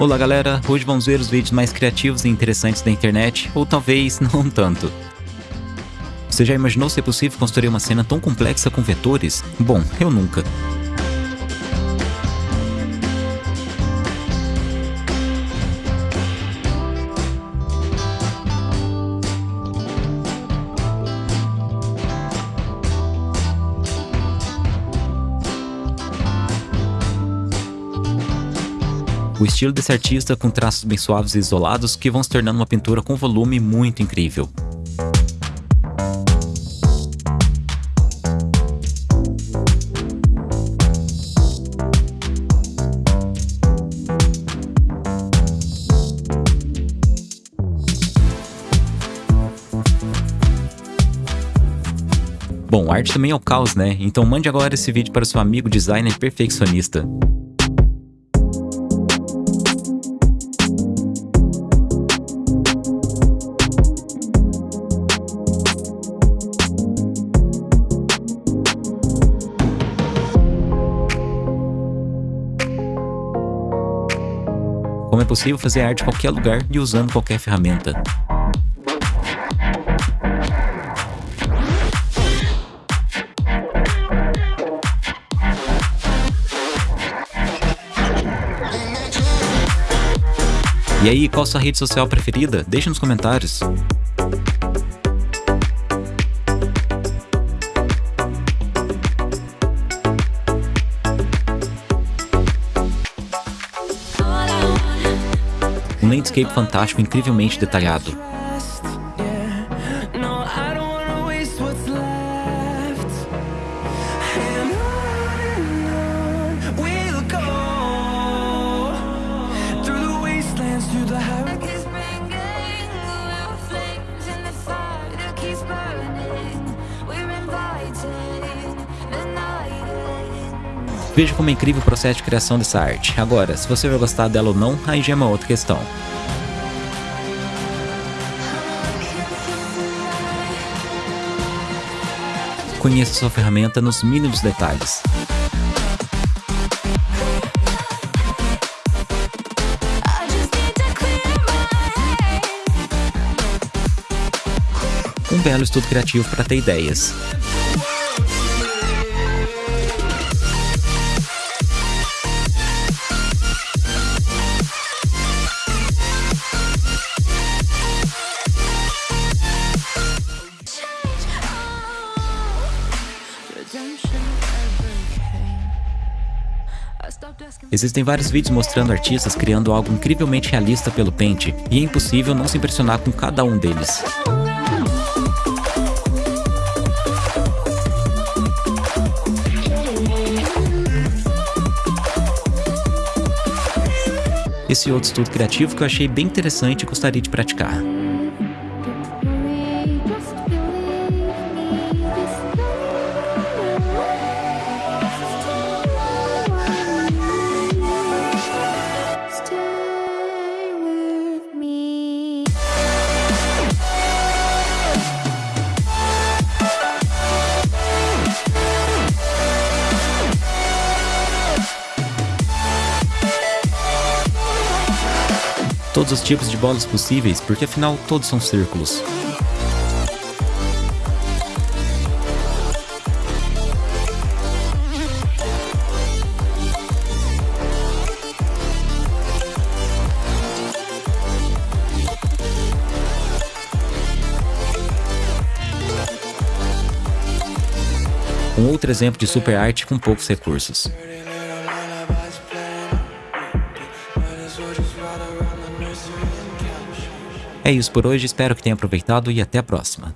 Olá galera, hoje vamos ver os vídeos mais criativos e interessantes da internet, ou talvez não tanto. Você já imaginou ser possível construir uma cena tão complexa com vetores? Bom, eu nunca. O estilo desse artista com traços bem suaves e isolados que vão se tornando uma pintura com volume muito incrível. Bom, arte também é o caos, né? Então mande agora esse vídeo para seu amigo designer perfeccionista. É possível fazer arte em qualquer lugar e usando qualquer ferramenta. E aí, qual sua rede social preferida? Deixe nos comentários. Um landscape fantástico incrivelmente detalhado. Veja como é incrível o processo de criação dessa arte. Agora, se você vai gostar dela ou não, aí já é uma outra questão. Conheça sua ferramenta nos mínimos detalhes. Um belo estudo criativo para ter ideias. Existem vários vídeos mostrando artistas criando algo incrivelmente realista pelo pente, e é impossível não se impressionar com cada um deles. Esse outro estudo criativo que eu achei bem interessante e gostaria de praticar. Todos os tipos de bolas possíveis, porque afinal todos são círculos. Um outro exemplo de super arte com poucos recursos. É isso por hoje, espero que tenha aproveitado e até a próxima.